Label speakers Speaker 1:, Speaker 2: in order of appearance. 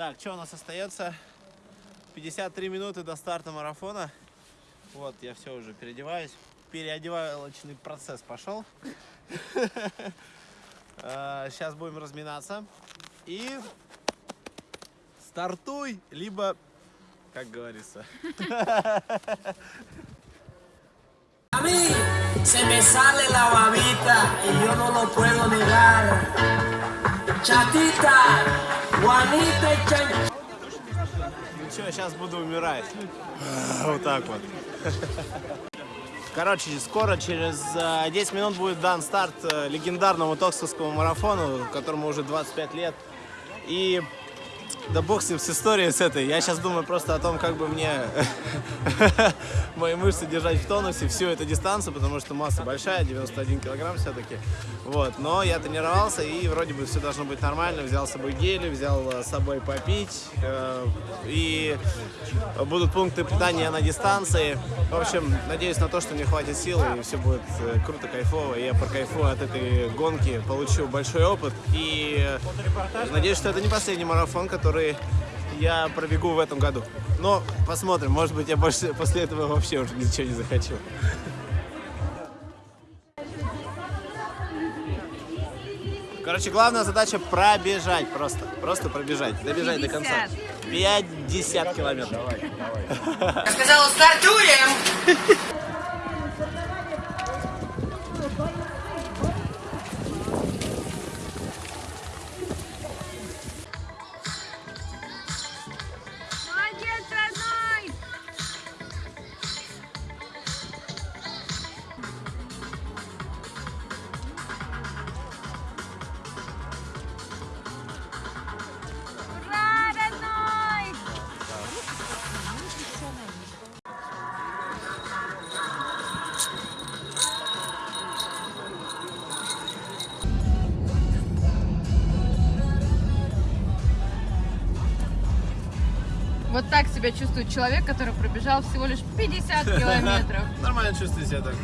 Speaker 1: Так, что у нас остается? 53 минуты до старта марафона. Вот, я все уже переодеваюсь. Переодевалочный процесс пошел. Сейчас будем разминаться. И стартуй, либо, как говорится,
Speaker 2: se me sale la babita y yo no lo puedo negar. Chatita, Chan.
Speaker 1: Ничего, сейчас буду умирать. Вот так вот. Короче, скоро, через э, 10 минут будет дан старт э, легендарному Токсовскому марафону, которому уже 25 лет. И да бог с ним, с историей с этой. Я сейчас думаю просто о том, как бы мне мои мышцы держать в тонусе всю эту дистанцию, потому что масса большая, 91 килограмм все-таки. Вот. Но я тренировался, и вроде бы все должно быть нормально. Взял с собой гели, взял э, с собой попить. э, И будут пункты питания на дистанции. В общем, надеюсь на то, что мне хватит сил, и все будет э, круто, кайфово. И я прокайфую от этой гонки, получу большой опыт. И э, надеюсь, что это не последний марафон, который я пробегу в этом году. Но посмотрим, может быть, я больше после этого вообще уже ничего не захочу. Короче, главная задача пробежать просто. Просто пробежать. Добежать до конца. 50 километров.
Speaker 2: Я сказала, стартуем!
Speaker 3: Вот так себя чувствует человек, который пробежал всего лишь 50 километров.
Speaker 1: Нормально чувствую себя так.